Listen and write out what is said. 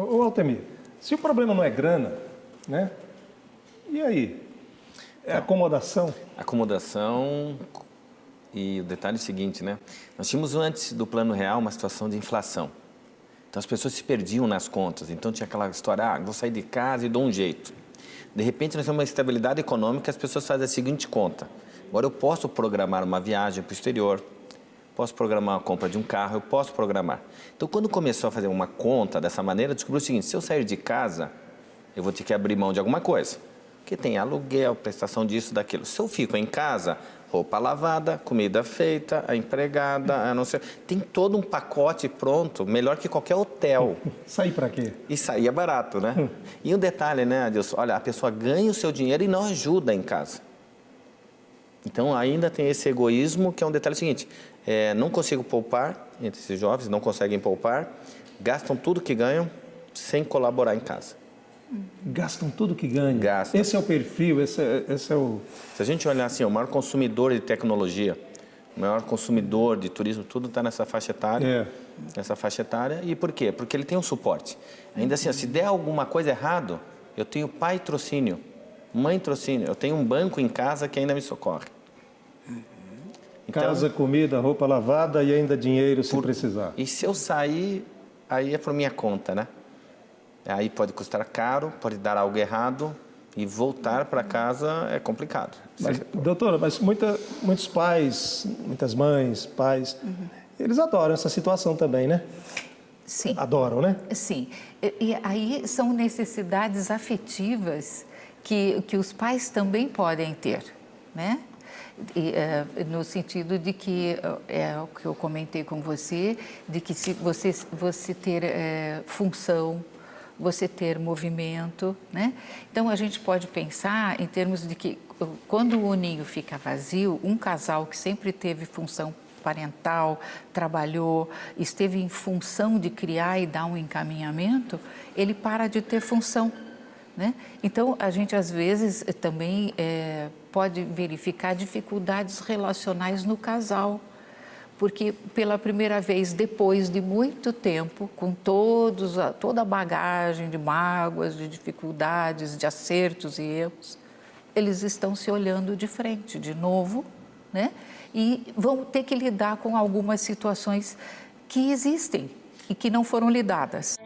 Ô, Altemir, se o problema não é grana, né? E aí? É acomodação? Acomodação e o detalhe é o seguinte, né? Nós tínhamos antes do Plano Real uma situação de inflação. Então as pessoas se perdiam nas contas. Então tinha aquela história, ah, vou sair de casa e dou um jeito. De repente nós temos uma estabilidade econômica, as pessoas fazem a seguinte conta. Agora eu posso programar uma viagem para o exterior, posso programar a compra de um carro, eu posso programar. Então quando começou a fazer uma conta dessa maneira, descobriu o seguinte, se eu sair de casa, eu vou ter que abrir mão de alguma coisa. Porque tem aluguel, prestação disso, daquilo. Se eu fico em casa, roupa lavada, comida feita, a empregada, a não sei, tem todo um pacote pronto, melhor que qualquer hotel. Sair para quê? E sair é barato, né? e um detalhe, né, Adilson? Olha, a pessoa ganha o seu dinheiro e não ajuda em casa. Então ainda tem esse egoísmo que é um detalhe seguinte, é, não consigo poupar, entre esses jovens não conseguem poupar, gastam tudo que ganham sem colaborar em casa. Gastam tudo que ganham. Gastam. Esse é o perfil, esse é, esse é o... Se a gente olhar assim, o maior consumidor de tecnologia, o maior consumidor de turismo, tudo está nessa faixa etária. É. Nessa faixa etária. E por quê? Porque ele tem um suporte. Ainda assim, ó, se der alguma coisa errado, eu tenho pai trocínio, mãe trocínio, eu tenho um banco em casa que ainda me socorre. Então, casa, comida, roupa lavada e ainda dinheiro se por, precisar. E se eu sair, aí é por minha conta, né? Aí pode custar caro, pode dar algo errado e voltar para casa é complicado. Mas, doutora, mas muita, muitos pais, muitas mães, pais, uhum. eles adoram essa situação também, né? Sim. Adoram, né? Sim. E, e aí são necessidades afetivas que, que os pais também podem ter, né? E, é, no sentido de que, é o que eu comentei com você, de que se você, você ter é, função, você ter movimento, né? Então a gente pode pensar em termos de que quando o ninho fica vazio, um casal que sempre teve função parental, trabalhou, esteve em função de criar e dar um encaminhamento, ele para de ter função. Né? Então, a gente às vezes também é, pode verificar dificuldades relacionais no casal porque pela primeira vez, depois de muito tempo, com todos, toda a bagagem de mágoas, de dificuldades, de acertos e erros, eles estão se olhando de frente de novo, né? E vão ter que lidar com algumas situações que existem e que não foram lidadas.